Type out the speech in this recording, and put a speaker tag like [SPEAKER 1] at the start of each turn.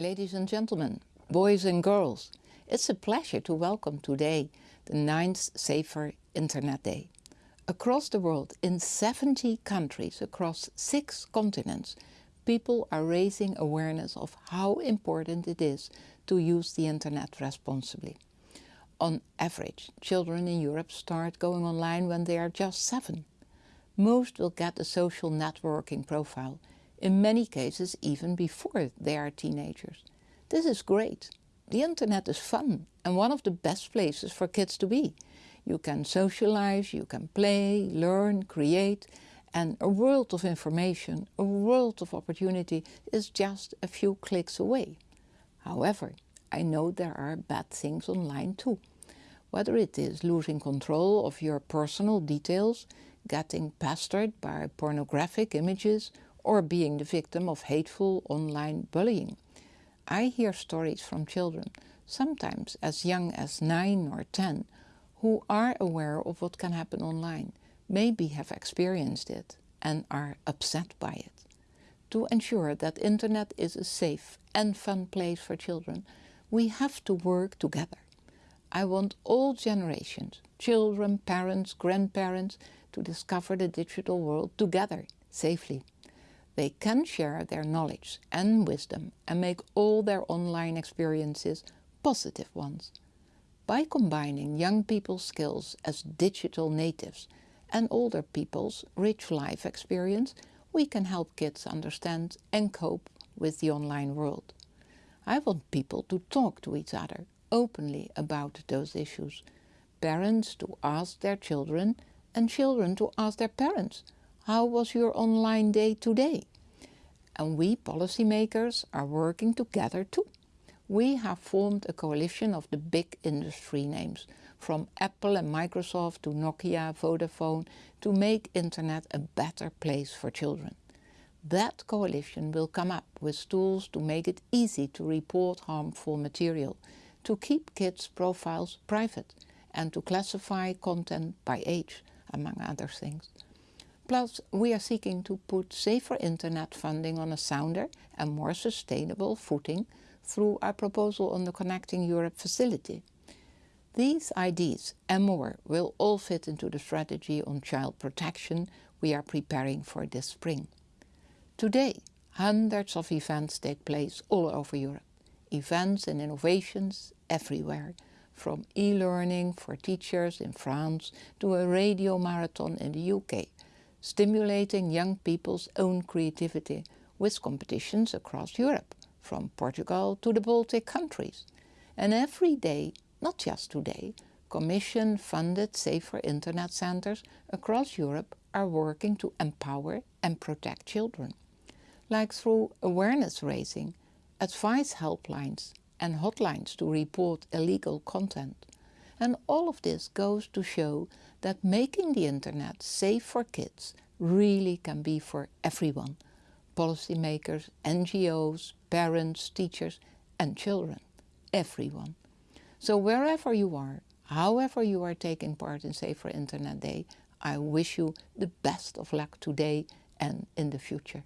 [SPEAKER 1] Ladies and gentlemen, boys and girls, it's a pleasure to welcome today the 9th Safer Internet Day. Across the world, in 70 countries across six continents, people are raising awareness of how important it is to use the internet responsibly. On average, children in Europe start going online when they are just seven. Most will get a social networking profile in many cases even before they are teenagers. This is great. The internet is fun and one of the best places for kids to be. You can socialize, you can play, learn, create and a world of information, a world of opportunity is just a few clicks away. However, I know there are bad things online too. Whether it is losing control of your personal details, getting pestered by pornographic images or being the victim of hateful online bullying. I hear stories from children, sometimes as young as 9 or 10, who are aware of what can happen online, maybe have experienced it and are upset by it. To ensure that internet is a safe and fun place for children, we have to work together. I want all generations, children, parents, grandparents, to discover the digital world together, safely. They can share their knowledge and wisdom and make all their online experiences positive ones. By combining young people's skills as digital natives and older people's rich life experience, we can help kids understand and cope with the online world. I want people to talk to each other openly about those issues. Parents to ask their children and children to ask their parents, how was your online day today? And we policymakers are working together too. We have formed a coalition of the big industry names, from Apple and Microsoft to Nokia, Vodafone, to make internet a better place for children. That coalition will come up with tools to make it easy to report harmful material, to keep kids' profiles private, and to classify content by age, among other things. Plus, we are seeking to put safer internet funding on a sounder and more sustainable footing through our proposal on the Connecting Europe facility. These ideas and more will all fit into the strategy on child protection we are preparing for this spring. Today, hundreds of events take place all over Europe. Events and innovations everywhere, from e-learning for teachers in France to a radio marathon in the UK stimulating young people's own creativity with competitions across Europe, from Portugal to the Baltic countries. And every day, not just today, Commission-funded safer internet centers across Europe are working to empower and protect children, like through awareness raising, advice helplines and hotlines to report illegal content. And all of this goes to show that making the internet safe for kids really can be for everyone. Policymakers, NGOs, parents, teachers and children. Everyone. So wherever you are, however you are taking part in Safer Internet Day, I wish you the best of luck today and in the future.